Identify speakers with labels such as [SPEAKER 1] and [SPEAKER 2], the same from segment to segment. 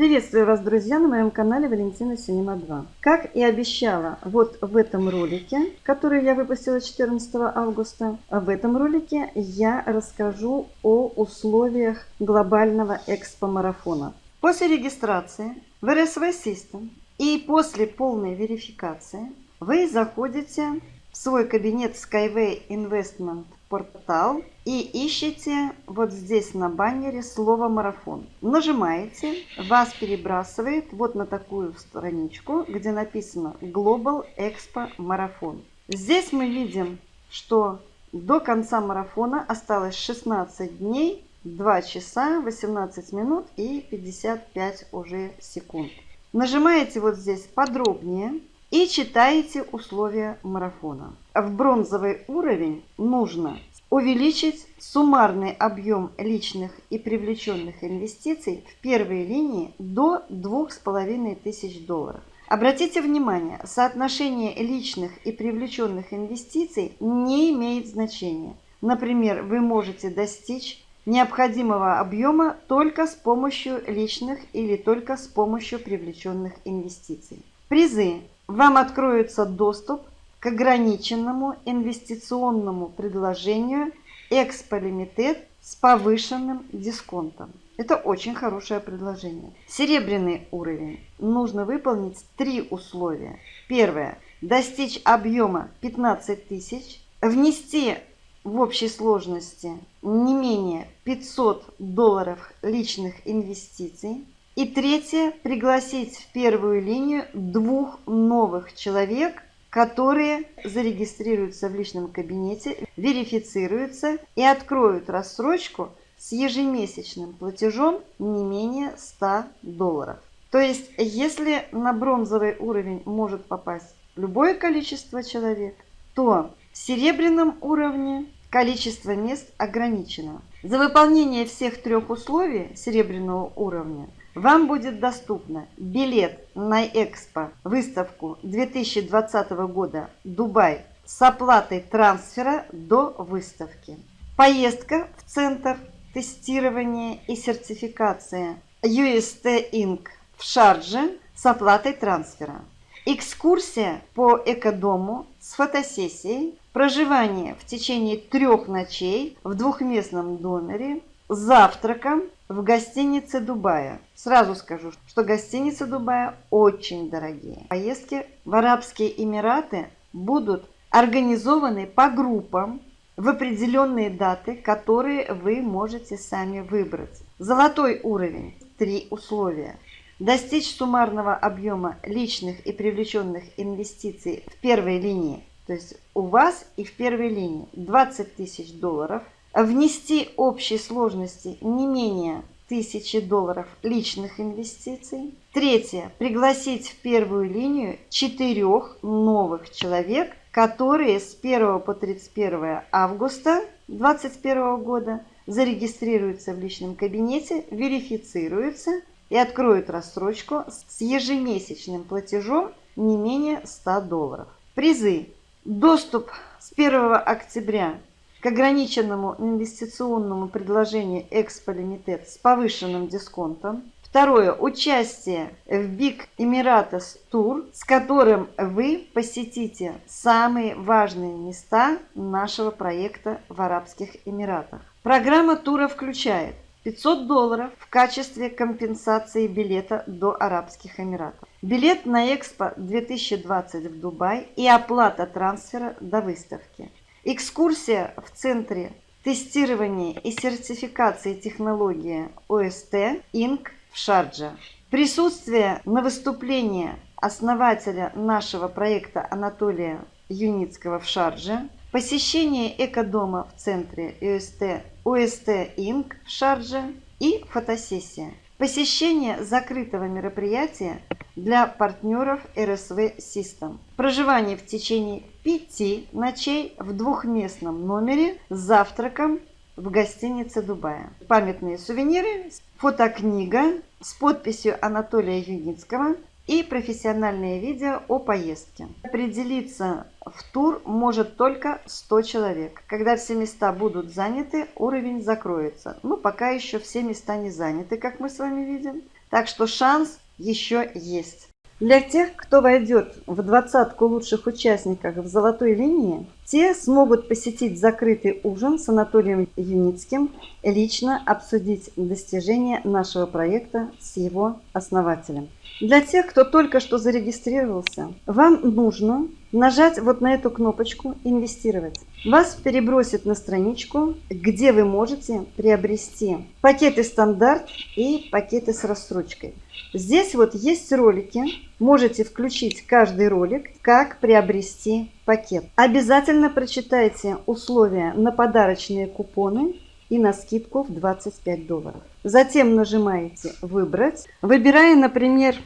[SPEAKER 1] Приветствую вас, друзья, на моем канале Валентина Синема 2. Как и обещала вот в этом ролике, который я выпустила 14 августа, в этом ролике я расскажу о условиях глобального экспо-марафона. После регистрации в RSV System и после полной верификации вы заходите в свой кабинет Skyway Investment портал и ищете вот здесь на баннере слово марафон. Нажимаете, вас перебрасывает вот на такую страничку, где написано Global Expo Марафон. Здесь мы видим, что до конца марафона осталось 16 дней, 2 часа, 18 минут и 55 уже секунд. Нажимаете вот здесь подробнее и читаете условия марафона. В бронзовый уровень нужно увеличить суммарный объем личных и привлеченных инвестиций в первой линии до 2500 долларов. Обратите внимание, соотношение личных и привлеченных инвестиций не имеет значения. Например, вы можете достичь необходимого объема только с помощью личных или только с помощью привлеченных инвестиций. Призы вам откроется доступ к ограниченному инвестиционному предложению «Эксполимитет» с повышенным дисконтом. Это очень хорошее предложение. Серебряный уровень. Нужно выполнить три условия. Первое. Достичь объема 15 тысяч. Внести в общей сложности не менее 500 долларов личных инвестиций. И третье, пригласить в первую линию двух новых человек, которые зарегистрируются в личном кабинете, верифицируются и откроют рассрочку с ежемесячным платежом не менее 100 долларов. То есть, если на бронзовый уровень может попасть любое количество человек, то в серебряном уровне количество мест ограничено. За выполнение всех трех условий серебряного уровня вам будет доступно билет на Экспо выставку 2020 года Дубай с оплатой трансфера до выставки. Поездка в центр тестирования и сертификации UST Inc. в Шардже с оплатой трансфера. Экскурсия по экодому с фотосессией, проживание в течение трех ночей в двухместном номере, завтраком в гостинице Дубая. Сразу скажу, что гостиницы Дубая очень дорогие. Поездки в Арабские Эмираты будут организованы по группам в определенные даты, которые вы можете сами выбрать. Золотой уровень. Три условия. Достичь суммарного объема личных и привлеченных инвестиций в первой линии, то есть у вас и в первой линии 20 тысяч долларов – внести общей сложности не менее 1000 долларов личных инвестиций. Третье. Пригласить в первую линию четырех новых человек, которые с 1 по 31 августа 2021 года зарегистрируются в личном кабинете, верифицируются и откроют рассрочку с ежемесячным платежом не менее 100 долларов. Призы. Доступ с 1 октября к ограниченному инвестиционному предложению Экспо Лимитед с повышенным дисконтом. Второе. Участие в Big Emirates Tour, с которым вы посетите самые важные места нашего проекта в Арабских Эмиратах. Программа тура включает 500 долларов в качестве компенсации билета до Арабских Эмиратов. Билет на Экспо 2020 в Дубай и оплата трансфера до выставки. Экскурсия в Центре тестирования и сертификации технологии ОСТ Инк в Шардже. Присутствие на выступлении основателя нашего проекта Анатолия Юницкого в Шардже. Посещение экодома в центре ОСТ, ОСТ Инк в Шардже и фотосессия. Посещение закрытого мероприятия для партнеров RSV System. Проживание в течение пяти ночей в двухместном номере с завтраком в гостинице Дубая. Памятные сувениры, фотокнига с подписью Анатолия Юницкого и профессиональные видео о поездке. Определиться в тур может только 100 человек. Когда все места будут заняты, уровень закроется. Ну, пока еще все места не заняты, как мы с вами видим. Так что шанс еще есть. Для тех, кто войдет в двадцатку лучших участников в золотой линии, те смогут посетить закрытый ужин с Анатолием Юницким лично обсудить достижения нашего проекта с его основателем. Для тех, кто только что зарегистрировался, вам нужно нажать вот на эту кнопочку «Инвестировать». Вас перебросит на страничку, где вы можете приобрести пакеты стандарт и пакеты с рассрочкой. Здесь вот есть ролики, можете включить каждый ролик, как приобрести пакет. Обязательно прочитайте условия на подарочные купоны и на скидку в 25 долларов. Затем нажимаете «Выбрать», выбирая, например,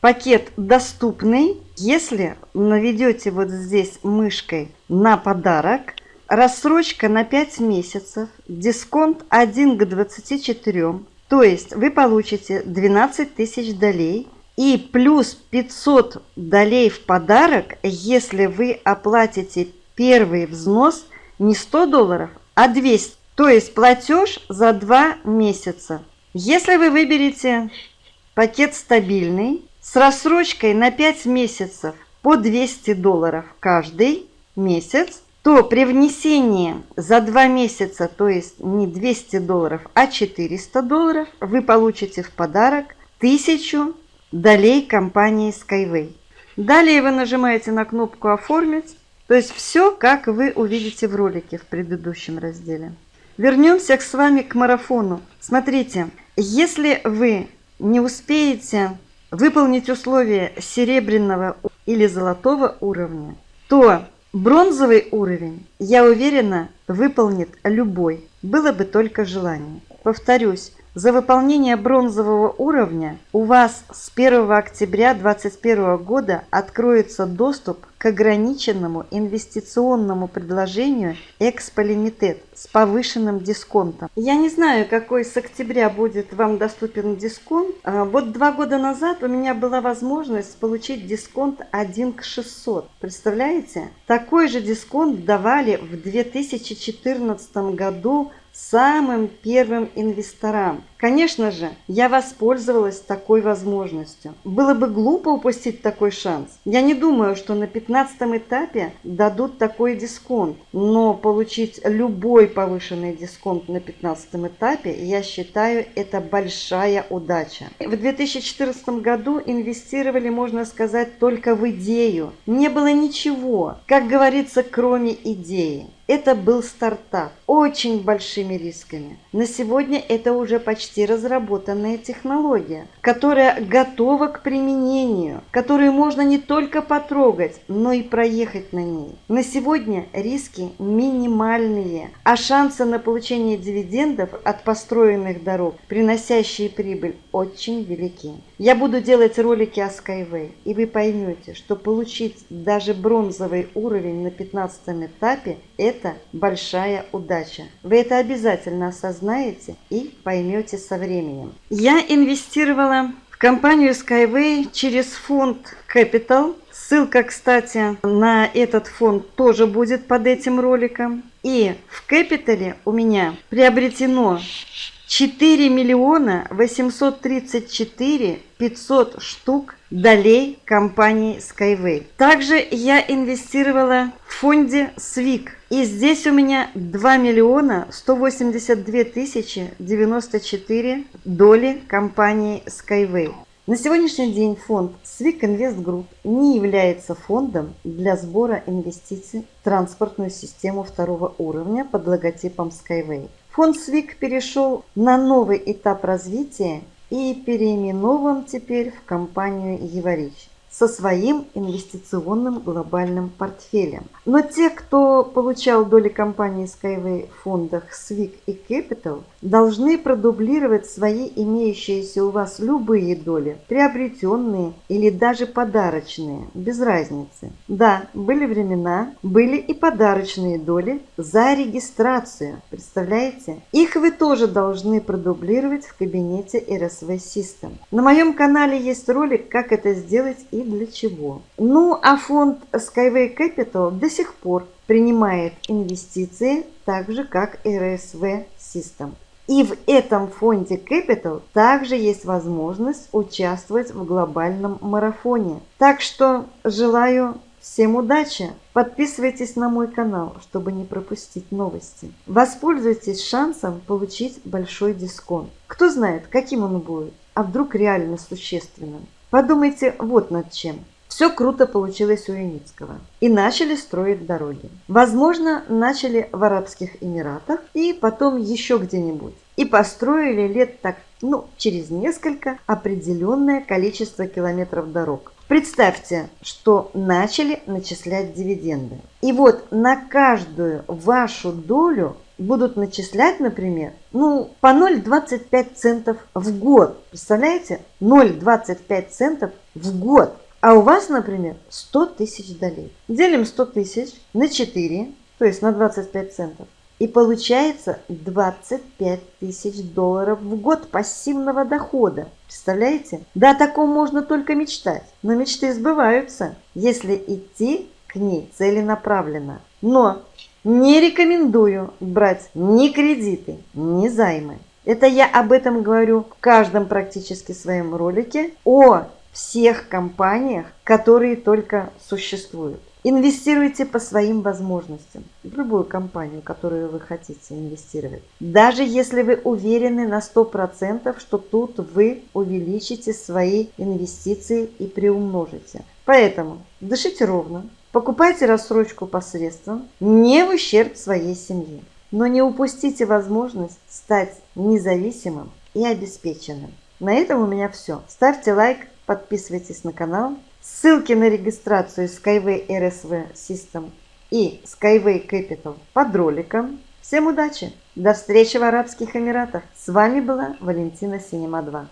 [SPEAKER 1] пакет «Доступный». Если наведете вот здесь мышкой на подарок, рассрочка на 5 месяцев, дисконт 1 к 24, то есть вы получите 12 тысяч долей и плюс 500 долей в подарок, если вы оплатите первый взнос не 100 долларов, а 200. То есть платеж за 2 месяца. Если вы выберете пакет стабильный с рассрочкой на 5 месяцев по 200 долларов каждый месяц, то при внесении за 2 месяца, то есть не 200 долларов, а 400 долларов, вы получите в подарок 1000 долей компании Skyway. Далее вы нажимаете на кнопку «Оформить», то есть все, как вы увидите в ролике в предыдущем разделе. Вернемся с вами к марафону. Смотрите, если вы не успеете выполнить условия серебряного или золотого уровня, то Бронзовый уровень, я уверена, выполнит любой, было бы только желание. Повторюсь, за выполнение бронзового уровня у вас с 1 октября 2021 года откроется доступ ограниченному инвестиционному предложению Limited с повышенным дисконтом. Я не знаю, какой с октября будет вам доступен дисконт. А, вот два года назад у меня была возможность получить дисконт 1 к 600. Представляете? Такой же дисконт давали в 2014 году самым первым инвесторам. Конечно же, я воспользовалась такой возможностью. Было бы глупо упустить такой шанс. Я не думаю, что на 15 этапе дадут такой дисконт, но получить любой повышенный дисконт на 15 этапе, я считаю, это большая удача. В 2014 году инвестировали, можно сказать, только в идею. Не было ничего, как говорится, кроме идеи. Это был стартап, очень большими рисками. На сегодня это уже почти разработанная технология, которая готова к применению, которую можно не только потрогать, но и проехать на ней. На сегодня риски минимальные, а шансы на получение дивидендов от построенных дорог, приносящие прибыль, очень велики. Я буду делать ролики о Skyway, и вы поймете, что получить даже бронзовый уровень на 15 этапе – это большая удача. Вы это обязательно осознаете и поймете со временем. Я инвестировала в компанию Skyway через фонд Capital. Ссылка, кстати, на этот фонд тоже будет под этим роликом. И в Capital у меня приобретено 4 миллиона 834 500 штук долей компании Skyway. Также я инвестировала в фонде SWIG. И здесь у меня 2 миллиона 182 тысячи 94 доли компании Skyway. На сегодняшний день фонд SWIG Invest Group не является фондом для сбора инвестиций в транспортную систему второго уровня под логотипом Skyway. Фонд СВИК перешел на новый этап развития и переименован теперь в компанию «Еварич» со своим инвестиционным глобальным портфелем. Но те, кто получал доли компании Skyway в фондах SWIC и Capital, должны продублировать свои имеющиеся у вас любые доли, приобретенные или даже подарочные, без разницы. Да, были времена, были и подарочные доли за регистрацию, представляете? Их вы тоже должны продублировать в кабинете RSV System. На моем канале есть ролик, как это сделать и для чего. Ну, а фонд Skyway Capital до сих пор принимает инвестиции так же, как RSV System. И в этом фонде Capital также есть возможность участвовать в глобальном марафоне. Так что желаю Всем удачи! Подписывайтесь на мой канал, чтобы не пропустить новости. Воспользуйтесь шансом получить большой дисконт. Кто знает, каким он будет, а вдруг реально существенным. Подумайте вот над чем. Все круто получилось у Юницкого. И начали строить дороги. Возможно, начали в Арабских Эмиратах и потом еще где-нибудь. И построили лет так, ну, через несколько определенное количество километров дорог. Представьте, что начали начислять дивиденды. И вот на каждую вашу долю будут начислять, например, ну, по 0,25 центов в год. Представляете? 0,25 центов в год. А у вас, например, 100 тысяч долей. Делим 100 тысяч на 4, то есть на 25 центов. И получается 25 тысяч долларов в год пассивного дохода. Представляете? Да, о таком можно только мечтать. Но мечты сбываются, если идти к ней целенаправленно. Но не рекомендую брать ни кредиты, ни займы. Это я об этом говорю в каждом практически своем ролике о всех компаниях, которые только существуют. Инвестируйте по своим возможностям в любую компанию, которую вы хотите инвестировать. Даже если вы уверены на 100%, что тут вы увеличите свои инвестиции и приумножите. Поэтому дышите ровно, покупайте рассрочку по средствам, не в ущерб своей семье. Но не упустите возможность стать независимым и обеспеченным. На этом у меня все. Ставьте лайк, подписывайтесь на канал. Ссылки на регистрацию Skyway RSV System и Skyway Capital под роликом. Всем удачи! До встречи в Арабских Эмиратах! С вами была Валентина Синема 2.